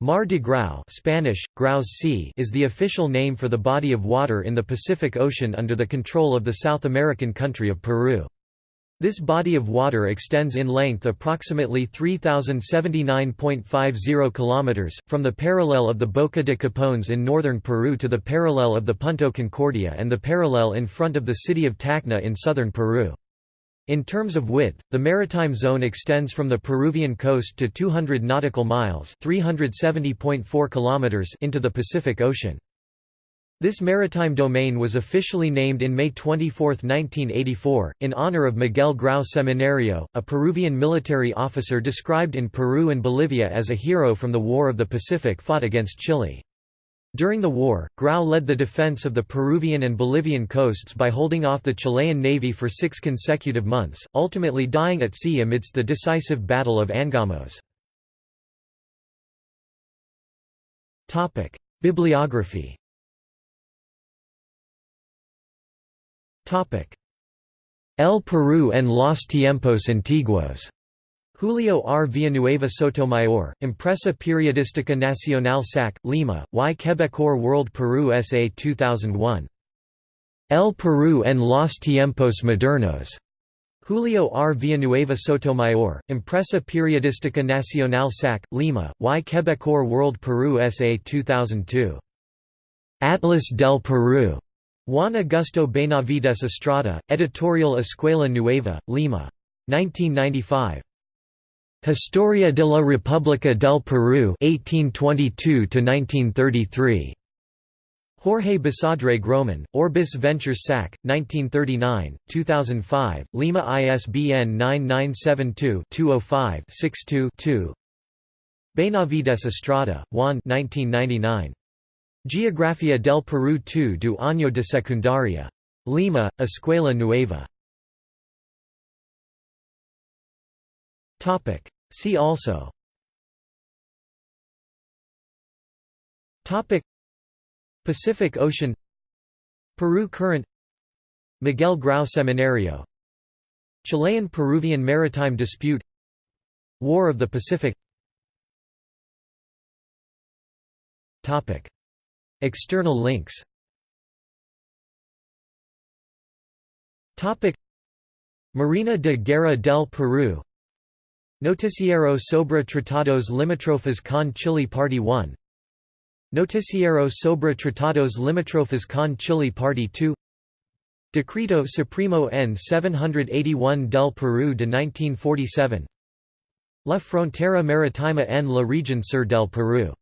Mar de Grau Spanish, Graus Sea is the official name for the body of water in the Pacific Ocean under the control of the South American country of Peru. This body of water extends in length approximately 3079.50 kilometers from the parallel of the Boca de Capones in northern Peru to the parallel of the Punto Concordia and the parallel in front of the city of Tacna in southern Peru. In terms of width, the maritime zone extends from the Peruvian coast to 200 nautical miles (370.4 kilometers) into the Pacific Ocean. This maritime domain was officially named in May 24, 1984, in honor of Miguel Grau Seminario, a Peruvian military officer described in Peru and Bolivia as a hero from the War of the Pacific fought against Chile. During the war, Grau led the defense of the Peruvian and Bolivian coasts by holding off the Chilean navy for six consecutive months, ultimately dying at sea amidst the decisive Battle of Angamos. Bibliography El Perú en los tiempos antiguos Julio R. Villanueva Sotomayor, Empresa Periodística Nacional SAC, Lima, Y Quebecor World Peru SA 2001. El Perú en los tiempos modernos. Julio R. Villanueva Sotomayor, Empresa Periodística Nacional SAC, Lima, Y Quebecor World Peru SA 2002. Atlas del Perú. Juan Augusto Benavides Estrada, Editorial Escuela Nueva, Lima. 1995. Historia de la República del Perú 1822 Jorge Basadre Grohmann, Orbis Ventures SAC, 1939, 2005, Lima ISBN 9972-205-62-2 Benavides Estrada, Juan 1999. Geografía del Perú II du año de secundaria. Lima, Escuela Nueva. Topic. See also. Topic. Pacific Ocean. Peru Current. Miguel Grau Seminario. Chilean-Peruvian maritime dispute. War of the Pacific. Topic. External links. Topic. Marina de Guerra del Peru Noticiero sobre Tratados Limítrofes con Chile Party 1 Noticiero sobre Tratados Limítrofes con Chile Party 2 Decreto Supremo N 781 del Perú de 1947 La Frontera Maritima en la Región Sur del Perú